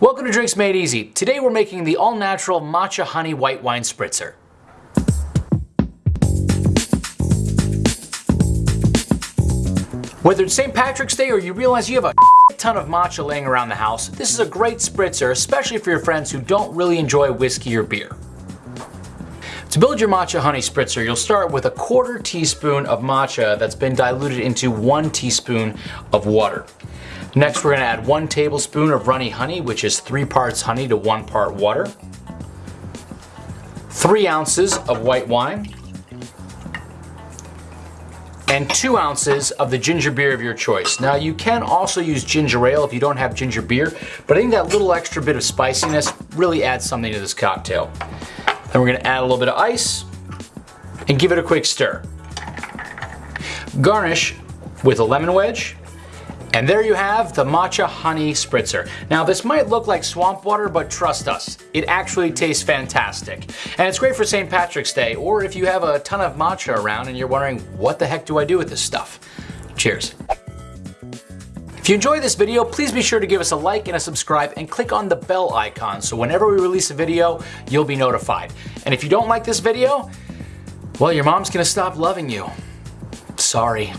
Welcome to Drinks Made Easy. Today we're making the all-natural matcha honey white wine spritzer. Whether it's St. Patrick's Day or you realize you have a ton of matcha laying around the house, this is a great spritzer, especially for your friends who don't really enjoy whiskey or beer. To build your matcha honey spritzer, you'll start with a quarter teaspoon of matcha that's been diluted into one teaspoon of water. Next, we're gonna add one tablespoon of runny honey, which is three parts honey to one part water. Three ounces of white wine. And two ounces of the ginger beer of your choice. Now you can also use ginger ale if you don't have ginger beer, but I think that little extra bit of spiciness really adds something to this cocktail. Then we're gonna add a little bit of ice and give it a quick stir. Garnish with a lemon wedge and there you have the matcha honey spritzer. Now this might look like swamp water, but trust us, it actually tastes fantastic. And it's great for St. Patrick's Day, or if you have a ton of matcha around and you're wondering, what the heck do I do with this stuff? Cheers. If you enjoyed this video, please be sure to give us a like and a subscribe and click on the bell icon so whenever we release a video, you'll be notified. And if you don't like this video, well, your mom's gonna stop loving you. Sorry.